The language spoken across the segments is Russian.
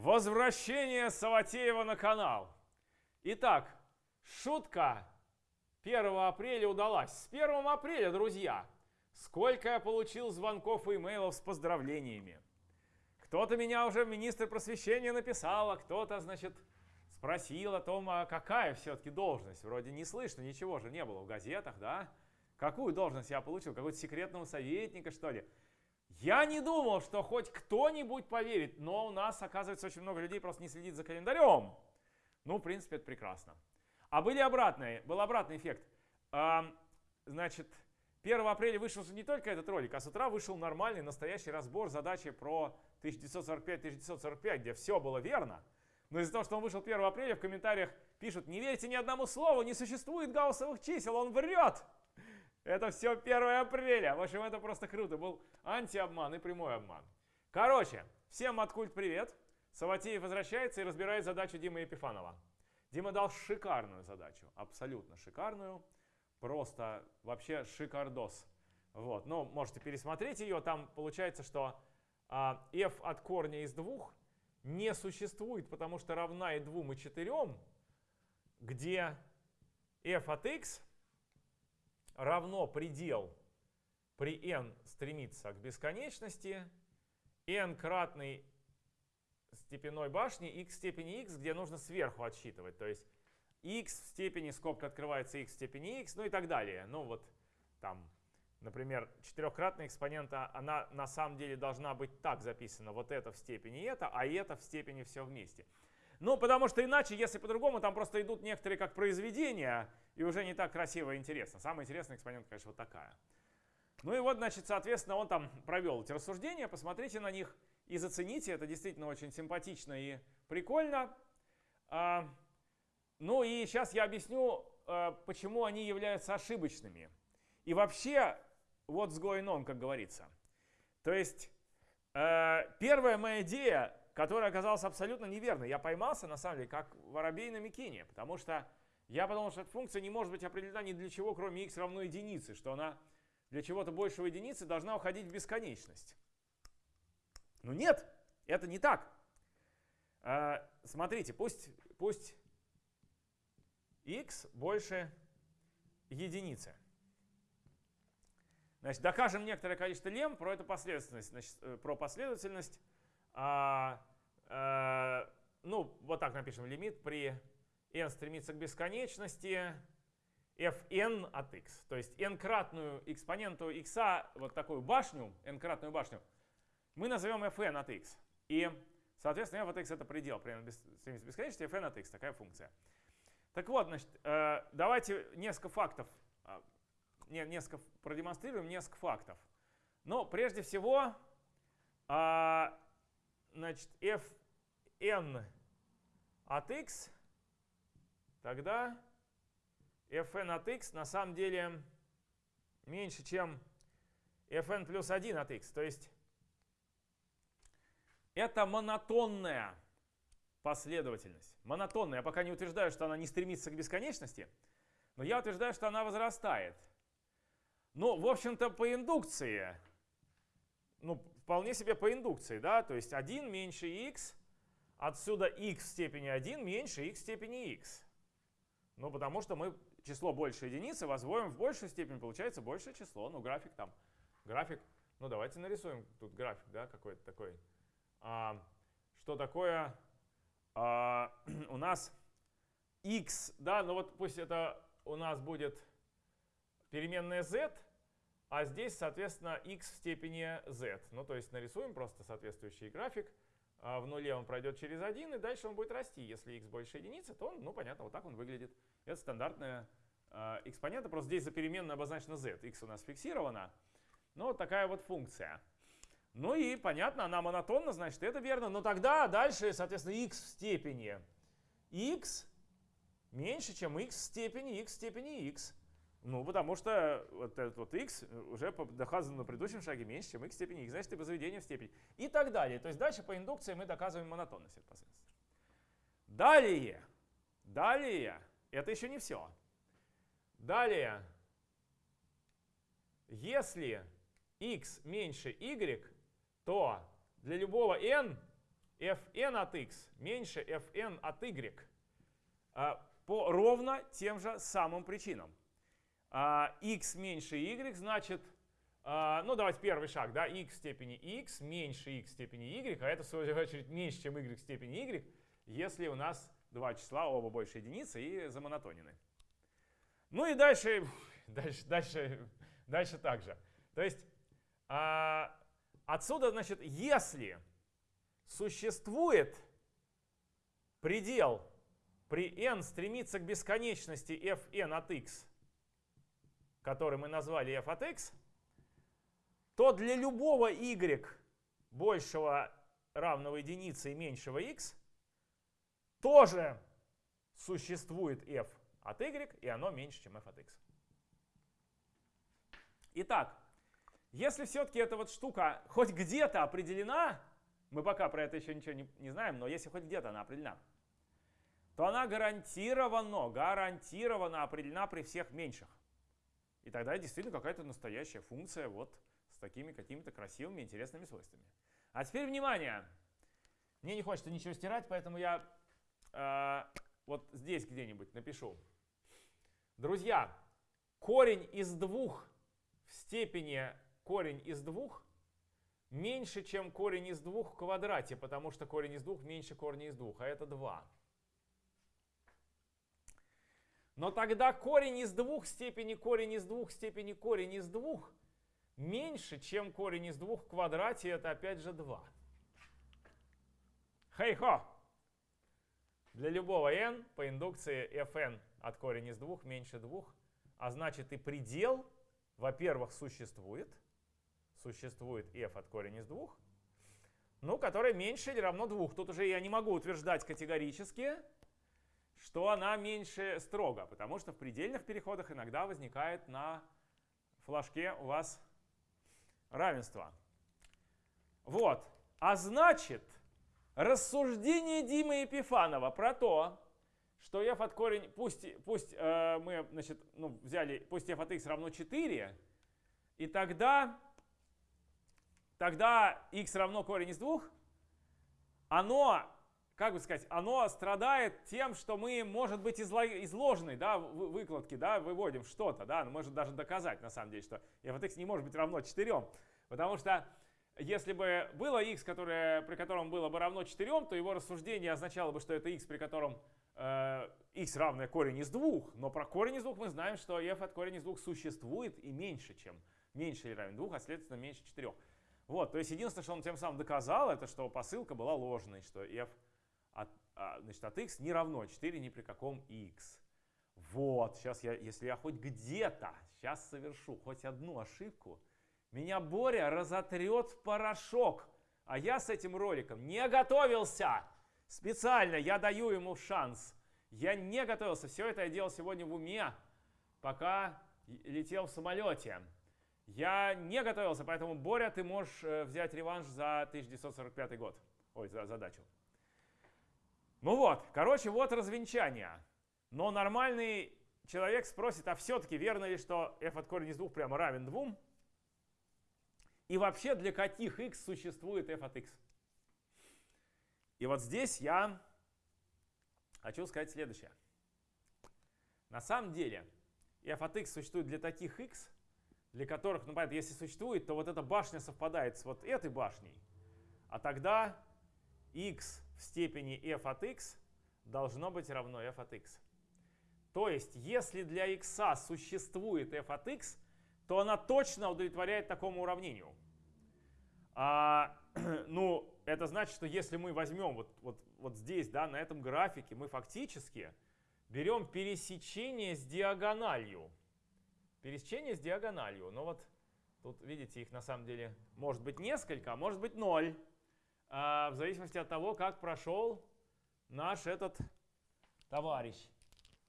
Возвращение Саватеева на канал. Итак, шутка 1 апреля удалась. С 1 апреля, друзья, сколько я получил звонков и имейлов с поздравлениями. Кто-то меня уже министр просвещения написал, а кто-то, значит, спросил о том, а какая все-таки должность. Вроде не слышно, ничего же не было в газетах, да? Какую должность я получил? Какого-то секретного советника, что ли? Я не думал, что хоть кто-нибудь поверит, но у нас, оказывается, очень много людей просто не следит за календарем. Ну, в принципе, это прекрасно. А были обратные, был обратный эффект. А, значит, 1 апреля вышел не только этот ролик, а с утра вышел нормальный, настоящий разбор задачи про 1945-1945, где все было верно. Но из-за того, что он вышел 1 апреля, в комментариях пишут, не верьте ни одному слову, не существует гауссовых чисел, он врет. Это все 1 апреля. В общем, это просто круто. Был антиобман и прямой обман. Короче, всем откульт привет. Саватеев возвращается и разбирает задачу Димы Епифанова. Дима дал шикарную задачу, абсолютно шикарную. Просто вообще шикардос. Вот, ну, можете пересмотреть ее. Там получается, что а, f от корня из двух не существует, потому что равна и 2, и 4, где f от x равно предел при n стремится к бесконечности, n кратный степенной башни x в степени x, где нужно сверху отсчитывать. То есть x в степени, скобка открывается x в степени x, ну и так далее. Ну вот там, например, четырехкратная экспонента, она на самом деле должна быть так записана. Вот это в степени это, а это в степени все вместе. Ну, потому что иначе, если по-другому, там просто идут некоторые как произведения, и уже не так красиво и интересно. Самый интересный экспонент, конечно, вот такая. Ну и вот, значит, соответственно, он там провел эти рассуждения, посмотрите на них и зацените, это действительно очень симпатично и прикольно. А, ну и сейчас я объясню, а, почему они являются ошибочными. И вообще, вот с going on, как говорится. То есть, а, первая моя идея которая оказалась абсолютно неверной. Я поймался, на самом деле, как воробей на Микине, потому что я подумал, что эта функция не может быть определена ни для чего, кроме x равно единице, что она для чего-то большего единицы должна уходить в бесконечность. Ну нет, это не так. А, смотрите, пусть, пусть x больше единицы. Значит, докажем некоторое количество лем про эту последовательность, значит, э, про последовательность а, а, ну, вот так напишем лимит при n стремится к бесконечности fn от x. То есть n-кратную экспоненту x, вот такую башню, n-кратную башню, мы назовем fn от x. И, соответственно, f от x это предел при n стремится к бесконечности, fn от x, такая функция. Так вот, значит, э, давайте несколько фактов, а, несколько продемонстрируем несколько фактов. Но прежде всего, значит, fn от x, тогда fn от x на самом деле меньше, чем fn плюс 1 от x. То есть это монотонная последовательность. Монотонная. Я пока не утверждаю, что она не стремится к бесконечности, но я утверждаю, что она возрастает. Ну, в общем-то, по индукции ну, вполне себе по индукции, да, то есть 1 меньше x, отсюда x в степени 1 меньше x в степени x. Ну, потому что мы число больше единицы возводим в большую степень, получается большее число, ну, график там, график, ну, давайте нарисуем тут график, да, какой-то такой. А, что такое а, у нас x, да, ну вот пусть это у нас будет переменная z, а здесь, соответственно, x в степени z. Ну, то есть нарисуем просто соответствующий график. А в нуле он пройдет через 1, и дальше он будет расти. Если x больше единицы, то он, ну, понятно, вот так он выглядит. Это стандартная э, экспонента, просто здесь за переменную обозначена z. x у нас фиксирована. Ну, вот такая вот функция. Ну и, понятно, она монотонна, значит, это верно. Но тогда дальше, соответственно, x в степени x меньше, чем x в степени x в степени x. Ну, потому что вот этот вот x уже доказано на предыдущем шаге меньше, чем x степени x, значит, и возведение в степень. И так далее. То есть дальше по индукции мы доказываем монотонность последовательности. Далее, далее, это еще не все. Далее, если x меньше y, то для любого n fn от x меньше fn от y а, по ровно тем же самым причинам. А, x меньше y значит, а, ну давайте первый шаг, да, x степени x меньше x степени y, а это в свою очередь меньше, чем y степени y, если у нас два числа, оба больше единицы и замонотонены. Ну и дальше, дальше, дальше, дальше так же. То есть а, отсюда, значит, если существует предел при n стремится к бесконечности fn от x, который мы назвали f от x, то для любого y большего равного единице и меньшего x тоже существует f от y, и оно меньше, чем f от x. Итак, если все-таки эта вот штука хоть где-то определена, мы пока про это еще ничего не, не знаем, но если хоть где-то она определена, то она гарантированно, гарантированно определена при всех меньших. И тогда действительно какая-то настоящая функция вот с такими какими-то красивыми, интересными свойствами. А теперь внимание! Мне не хочется ничего стирать, поэтому я э, вот здесь где-нибудь напишу. Друзья, корень из двух в степени корень из двух меньше, чем корень из двух в квадрате, потому что корень из двух меньше корня из двух, а это 2. Но тогда корень из двух степени корень из двух степени корень из двух меньше, чем корень из двух в квадрате, это опять же 2. Хей-хо! Для любого n по индукции fn от корень из двух меньше двух, а значит и предел, во-первых, существует, существует f от корень из двух, ну, который меньше или равно двух. Тут уже я не могу утверждать категорически, что она меньше строго, потому что в предельных переходах иногда возникает на флажке у вас равенство. Вот. А значит, рассуждение Димы Епифанова про то, что f от корень, пусть, пусть э, мы значит, ну, взяли, пусть f от x равно 4, и тогда тогда x равно корень из двух, оно, как бы сказать, оно страдает тем, что мы, может быть, из ложной да, выкладки да, выводим что-то, да, но может даже доказать, на самом деле, что f от x не может быть равно 4, потому что если бы было x, которое, при котором было бы равно 4, то его рассуждение означало бы, что это x, при котором э, x равное корень из двух, но про корень из двух мы знаем, что f от корень из двух существует и меньше, чем меньше или равен двух, а следовательно меньше 4. Вот, то есть единственное, что он тем самым доказал, это что посылка была ложной, что f значит, от x не равно 4 ни при каком x. Вот, сейчас я, если я хоть где-то, сейчас совершу хоть одну ошибку, меня Боря разотрет в порошок. А я с этим роликом не готовился. Специально я даю ему шанс. Я не готовился. Все это я делал сегодня в уме, пока летел в самолете. Я не готовился, поэтому, Боря, ты можешь э, взять реванш за 1945 год. Ой, за задачу. Ну вот, короче, вот развенчание. Но нормальный человек спросит, а все-таки верно ли, что f от корня из двух прямо равен двум? И вообще для каких x существует f от x? И вот здесь я хочу сказать следующее. На самом деле f от x существует для таких x, для которых, ну понятно, если существует, то вот эта башня совпадает с вот этой башней, а тогда x в степени f от x должно быть равно f от x. То есть, если для x существует f от x, то она точно удовлетворяет такому уравнению. А, ну, это значит, что если мы возьмем вот, вот, вот здесь, да, на этом графике, мы фактически берем пересечение с диагональю пересечение с диагональю. Но вот тут, видите, их на самом деле может быть несколько, а может быть ноль. А, в зависимости от того, как прошел наш этот товарищ.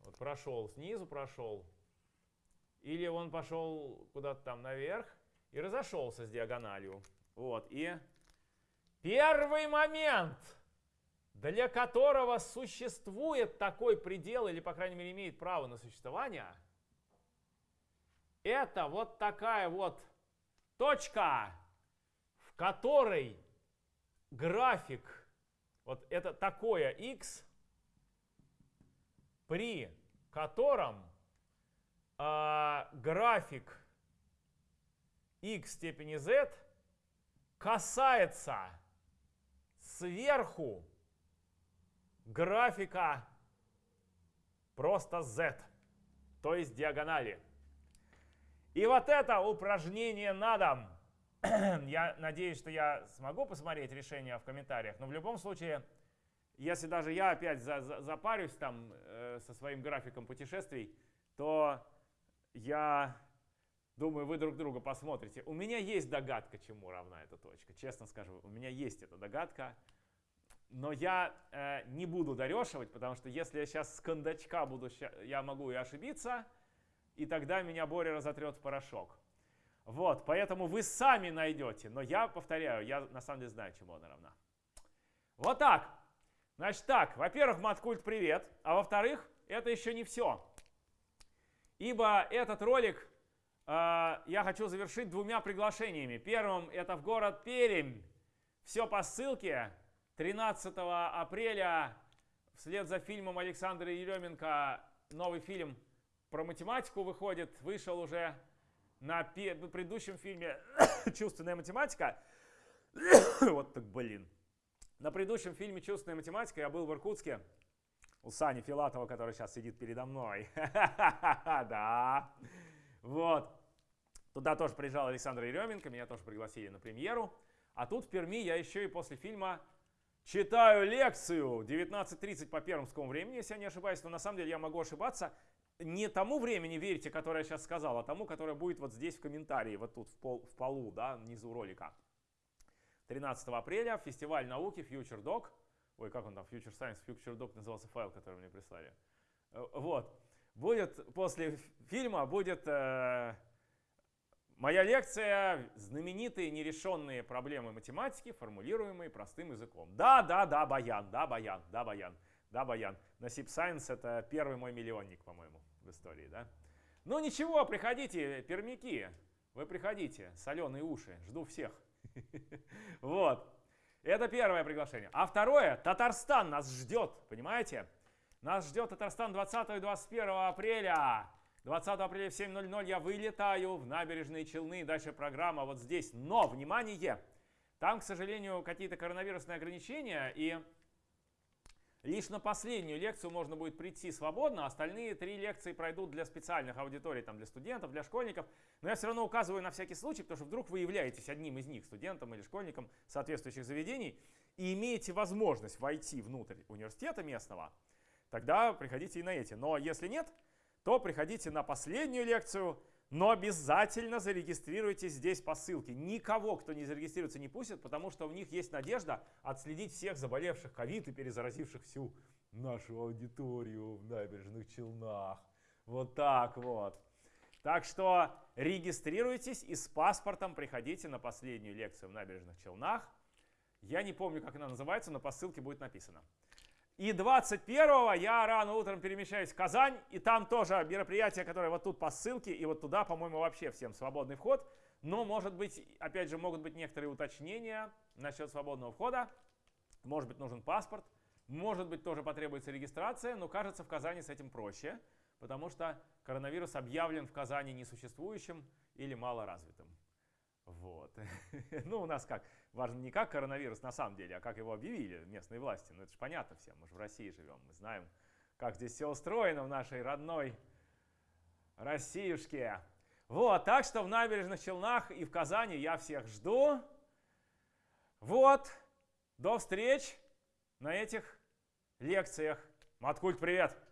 Вот прошел, снизу прошел. Или он пошел куда-то там наверх и разошелся с диагональю. Вот, и первый момент, для которого существует такой предел, или, по крайней мере, имеет право на существование – это вот такая вот точка, в которой график Вот это такое x, при котором э, график x степени z касается сверху графика просто z, то есть диагонали. И вот это упражнение на дом. я надеюсь, что я смогу посмотреть решение в комментариях, но в любом случае, если даже я опять за, за, запарюсь там э, со своим графиком путешествий, то я думаю, вы друг друга посмотрите. У меня есть догадка, чему равна эта точка. Честно скажу, у меня есть эта догадка. Но я э, не буду дорешивать, потому что если я сейчас с кондачка буду, я могу и ошибиться, и тогда меня Боря разотрет в порошок. Вот, поэтому вы сами найдете. Но я повторяю, я на самом деле знаю, чему она равна. Вот так. Значит так, во-первых, Маткульт, привет. А во-вторых, это еще не все. Ибо этот ролик э, я хочу завершить двумя приглашениями. Первым это в город Пермь. Все по ссылке. 13 апреля вслед за фильмом Александра Еременко новый фильм про математику выходит. Вышел уже на предыдущем фильме «Чувственная математика». вот так, блин. На предыдущем фильме «Чувственная математика» я был в Иркутске у Сани Филатова, который сейчас сидит передо мной. да. Вот. Туда тоже приезжал Александр Еременко, меня тоже пригласили на премьеру. А тут в Перми я еще и после фильма читаю лекцию 19.30 по пермскому времени, если я не ошибаюсь, но на самом деле я могу ошибаться не тому времени верьте, которое я сейчас сказал, а тому, которое будет вот здесь в комментарии, вот тут в, пол, в полу, да, внизу ролика. 13 апреля фестиваль науки Future Doc. Ой, как он там, Future Science, Future Doc назывался файл, который мне прислали. Э, вот. Будет после фильма, будет э, моя лекция «Знаменитые нерешенные проблемы математики, формулируемые простым языком». Да, да, да, Баян, да, Баян, да, Баян, да, Баян. На Sip Science это первый мой миллионник, по-моему истории, да? Ну ничего, приходите, пермяки, вы приходите, соленые уши, жду всех. Вот. Это первое приглашение. А второе, Татарстан нас ждет, понимаете? Нас ждет Татарстан 20 и 21 апреля. 20 апреля в 7.00 я вылетаю в набережные Челны. Дальше программа вот здесь. Но, внимание, там, к сожалению, какие-то коронавирусные ограничения. И Лишь на последнюю лекцию можно будет прийти свободно, остальные три лекции пройдут для специальных аудиторий, там, для студентов, для школьников. Но я все равно указываю на всякий случай, потому что вдруг вы являетесь одним из них, студентом или школьником соответствующих заведений, и имеете возможность войти внутрь университета местного, тогда приходите и на эти. Но если нет, то приходите на последнюю лекцию, но обязательно зарегистрируйтесь здесь по ссылке. Никого, кто не зарегистрируется, не пустят, потому что у них есть надежда отследить всех заболевших ковид и перезаразивших всю нашу аудиторию в набережных Челнах. Вот так вот. Так что регистрируйтесь и с паспортом приходите на последнюю лекцию в набережных Челнах. Я не помню, как она называется, но по ссылке будет написано. И 21-го я рано утром перемещаюсь в Казань, и там тоже мероприятие, которое вот тут по ссылке, и вот туда, по-моему, вообще всем свободный вход. Но, может быть, опять же, могут быть некоторые уточнения насчет свободного входа. Может быть, нужен паспорт. Может быть, тоже потребуется регистрация, но кажется, в Казани с этим проще, потому что коронавирус объявлен в Казани несуществующим или малоразвитым. Вот. ну, у нас как? Важно не как коронавирус на самом деле, а как его объявили местные власти. Ну, это же понятно всем. Мы же в России живем. Мы знаем, как здесь все устроено в нашей родной Россиюшке. Вот, так что в набережных Челнах и в Казани я всех жду. Вот, до встреч на этих лекциях. Маткульт, привет!